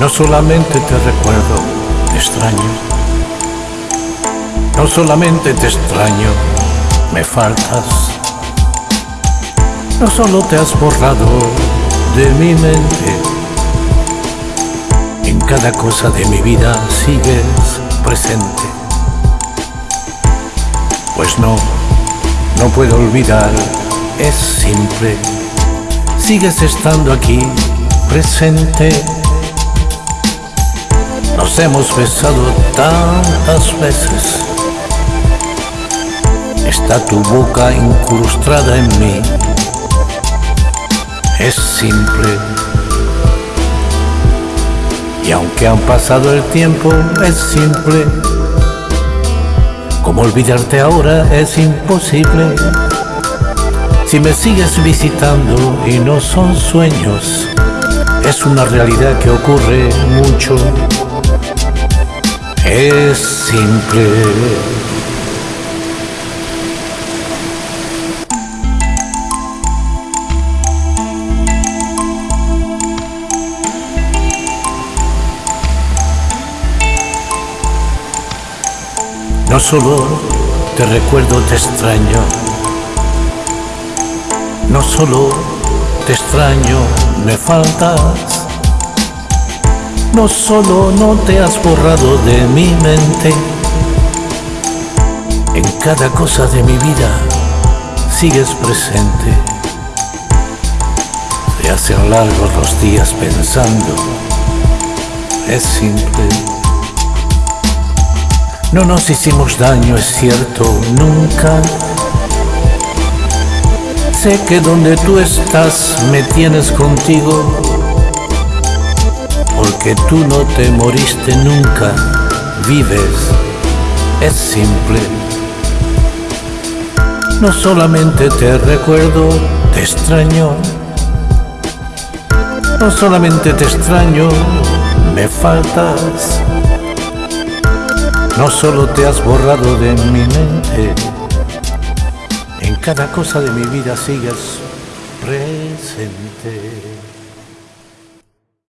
No solamente te recuerdo, te extraño. No solamente te extraño, me faltas. No solo te has borrado de mi mente, en cada cosa de mi vida sigues Pues no, no puedo olvidar, es simple, sigues estando aquí presente nos hemos besado tantas veces. Está tu boca incrustada en mí. Es simple. Y aunque han pasado el tiempo, es simple. Como olvidarte ahora es imposible. Si me sigues visitando y no son sueños, es una realidad que ocurre mucho es simple. No solo te recuerdo, te extraño. No solo te extraño, me faltas no solo no te has borrado de mi mente, en cada cosa de mi vida sigues presente. Se hacen largos los días pensando, es simple. No nos hicimos daño, es cierto, nunca. Sé que donde tú estás me tienes contigo porque tú no te moriste nunca, vives, es simple. No solamente te recuerdo, te extraño. No solamente te extraño, me faltas. No solo te has borrado de mi mente, en cada cosa de mi vida sigues presente.